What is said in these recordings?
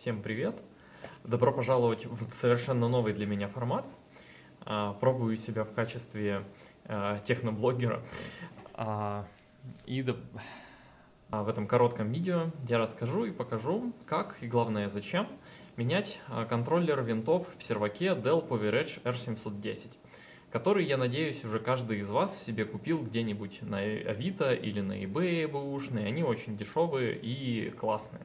Всем привет! Добро пожаловать в совершенно новый для меня формат. А, пробую себя в качестве а, техноблогера. А, и в этом коротком видео я расскажу и покажу, как и главное зачем менять контроллер винтов в серваке Dell PowerEdge R710 который, я надеюсь, уже каждый из вас себе купил где-нибудь на Авито или на eBay бэушные. Они очень дешевые и классные.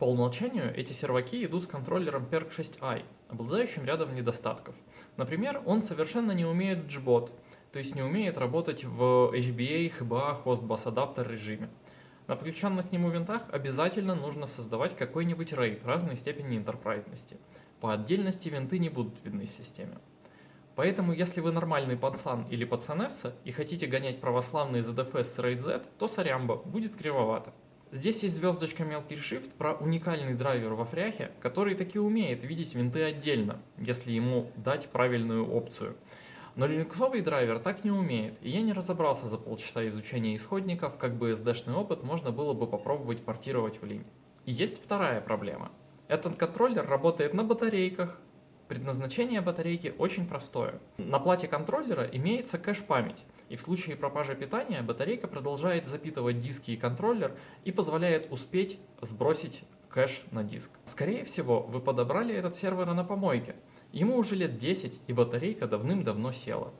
По умолчанию эти серваки идут с контроллером PERC 6i, обладающим рядом недостатков. Например, он совершенно не умеет JBOT, то есть не умеет работать в HBA, HBA, Host Bus Adapter режиме. На подключенных к нему винтах обязательно нужно создавать какой-нибудь RAID разной степени интерпрайзности. По отдельности винты не будут видны в системе. Поэтому, если вы нормальный пацан или пацанесса и хотите гонять православный ZFS с RAID Z, то сорямба, будет кривовато. Здесь есть звездочка мелкий shift про уникальный драйвер во фряхе, который таки умеет видеть винты отдельно, если ему дать правильную опцию. Но линуксовый драйвер так не умеет, и я не разобрался за полчаса изучения исходников, как бы SD-шный опыт можно было бы попробовать портировать в линь. И есть вторая проблема. Этот контроллер работает на батарейках. Предназначение батарейки очень простое. На плате контроллера имеется кэш-память, и в случае пропажи питания батарейка продолжает запитывать диски и контроллер и позволяет успеть сбросить кэш на диск. Скорее всего, вы подобрали этот сервер на помойке. Ему уже лет 10 и батарейка давным-давно села.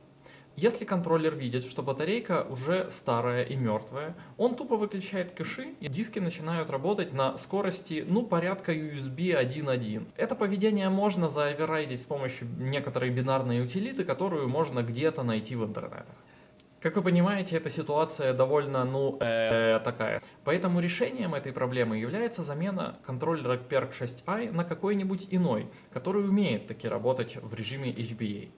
Если контроллер видит, что батарейка уже старая и мертвая, он тупо выключает кэши, и диски начинают работать на скорости, ну, порядка USB 1.1. Это поведение можно заоверрайдить с помощью некоторой бинарной утилиты, которую можно где-то найти в интернетах. Как вы понимаете, эта ситуация довольно, ну, э, такая. Поэтому решением этой проблемы является замена контроллера PERC 6i на какой-нибудь иной, который умеет таки работать в режиме HBA.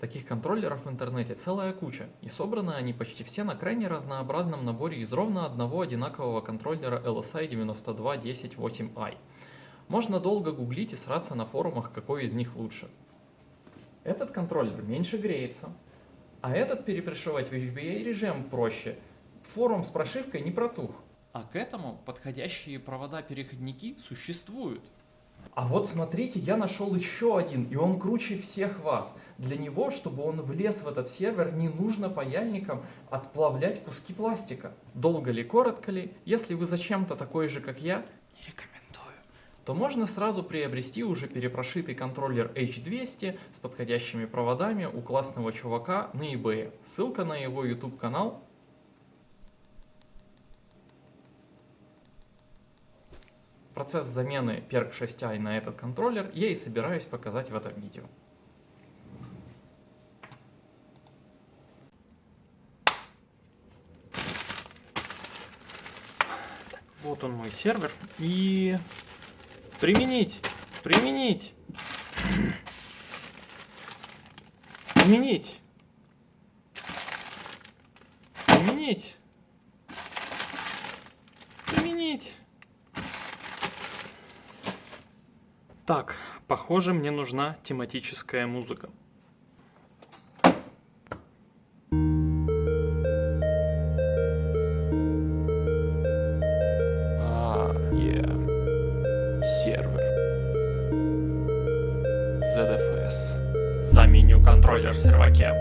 Таких контроллеров в интернете целая куча, и собраны они почти все на крайне разнообразном наборе из ровно одного одинакового контроллера LSI 92108i. Можно долго гуглить и сраться на форумах, какой из них лучше. Этот контроллер меньше греется, а этот перепрошивать в HBA режим проще. Форум с прошивкой не протух. А к этому подходящие провода-переходники существуют. А вот смотрите, я нашел еще один, и он круче всех вас. Для него, чтобы он влез в этот сервер, не нужно паяльником отплавлять куски пластика. Долго ли, коротко ли, если вы зачем-то такой же, как я, не рекомендую, то можно сразу приобрести уже перепрошитый контроллер H200 с подходящими проводами у классного чувака на eBay. Ссылка на его YouTube канал Процесс замены PERC 6i на этот контроллер я и собираюсь показать в этом видео. Вот он мой сервер. И применить, применить, применить, применить, применить. Так, похоже, мне нужна тематическая музыка. А, yeah. Сервер. ZFS. Заменю контроллер в серваке.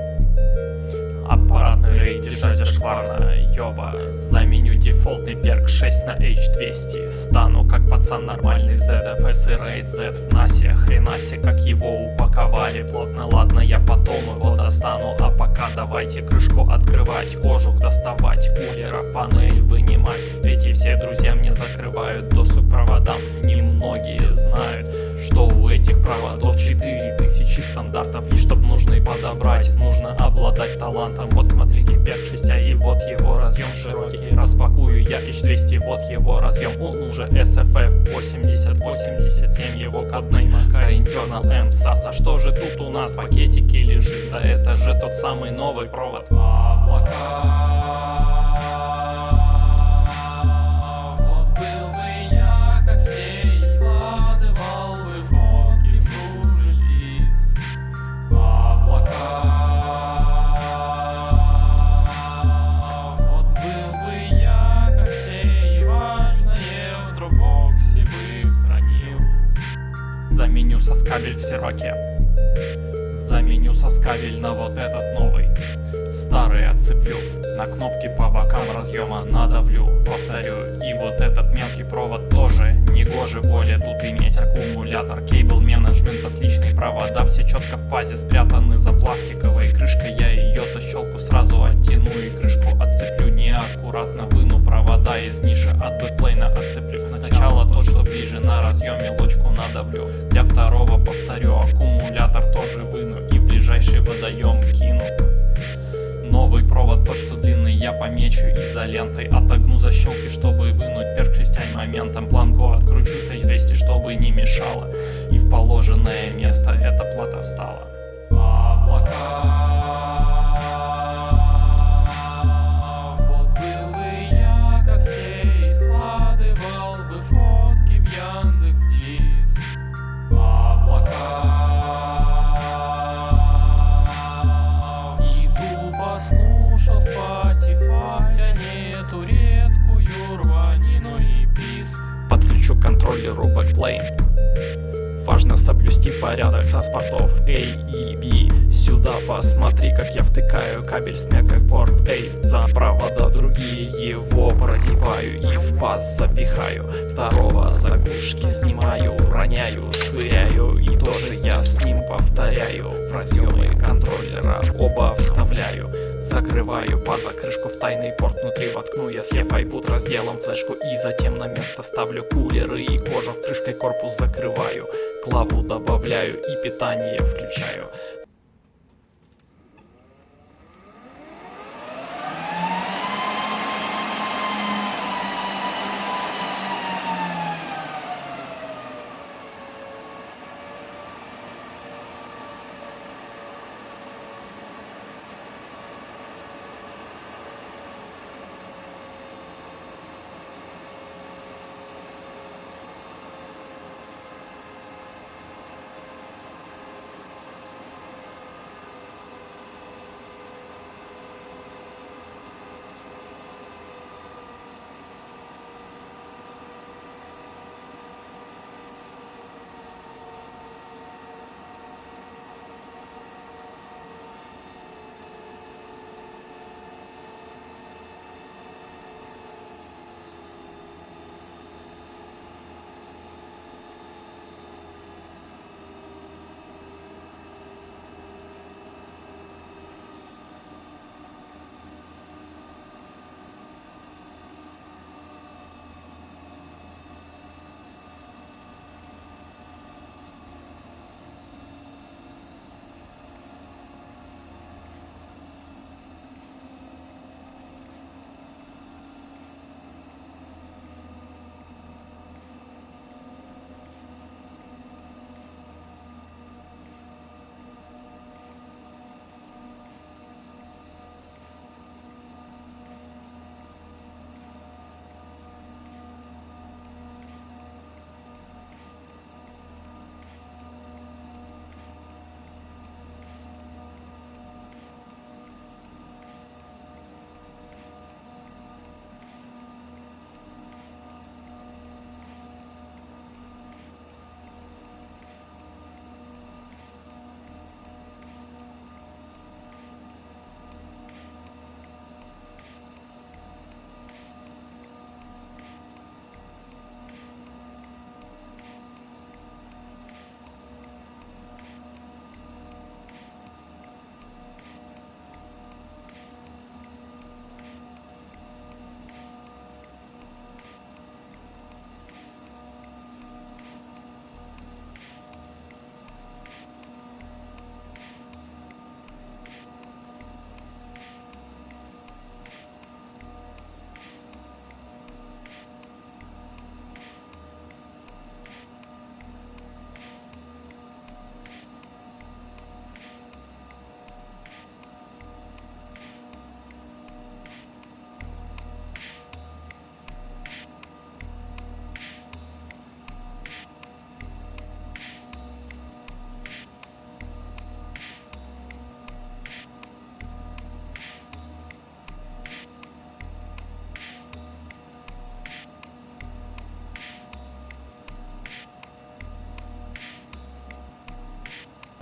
Аппаратный рейд держать зашкварно, ёба Заменю дефолтный перк 6 на H200 Стану как пацан нормальный ZFS и рейд Z. В насе Хренасе, как его упаковали. Плотно Ладно, я потом его достану. А пока давайте крышку открывать Кожух доставать, кулера панель вынимать. Эти все друзья мне закрывают доступ к проводам. Немногие знают, что у этих проводов 4000 стандартов. И чтоб нужный подобрать, нужно обладать талантом. Вот смотрите, 5-6, а и вот его разъем широкий. Распакую я H200, вот его разъем. Он уже SFF 8087, его кодный Maca Internal M SAS А что же тут у нас в пакетике лежит? Да это же тот самый новый провод. Облака SAS-кабель в серваке. Заменю SAS-кабель на вот этот новый Старый отцеплю. На кнопки по бокам разъема надавлю Повторю. И вот этот мелкий провод тоже Не гоже более. Тут иметь аккумулятор Cable management отличный Провода. Все четко в пазе спрятаны за пластиковой крышкой. Я ее защелку сразу оттяну И крышку отцеплю неаккуратно. Выну провода из ниши от backplane а Отцеплю. Сначала тот, что ближе на разъеме Лочку надавлю. Для второго повторю Аккумулятор тоже выну И в ближайший водоем кину Новый провод, тот что длинный, я помечу изолентой. Отогну защелки, чтобы вынуть перк 6 моментом. Планку откручу с H200, чтобы не мешало. И в положенное место эта плата встала. Облака К контроллеру бэкплейн Важно соблюсти порядок со спортов A и B Сюда посмотри, как я втыкаю кабель с в порт A За провода другие его продеваю и в паз запихаю. Второго заглушки снимаю, роняю, швыряю. И тоже я с ним повторяю. В разъемы контроллера оба вставляю. Закрываю паза, крышку в тайный порт. Внутри воткну Я с iPod разделом флешку. И затем на место ставлю кулеры и кожух Крышкой корпус закрываю, клаву добавляю и питание включаю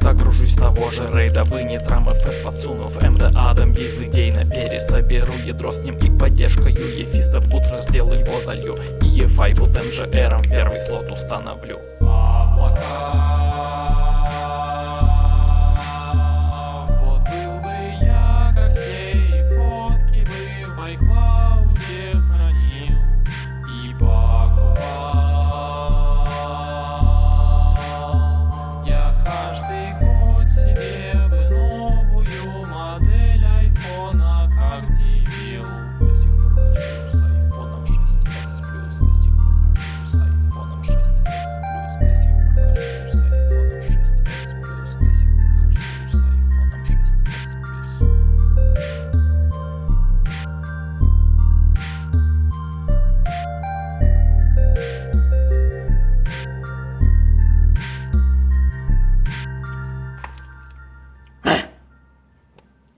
Загружусь того же рейда, вы не трамов из подсунув МД Адам без идей на пересоберу ядро с ним и поддержкою Ефиста утро сделаю его залью И Ефай e будет МЖРом первый слот установлю. Облака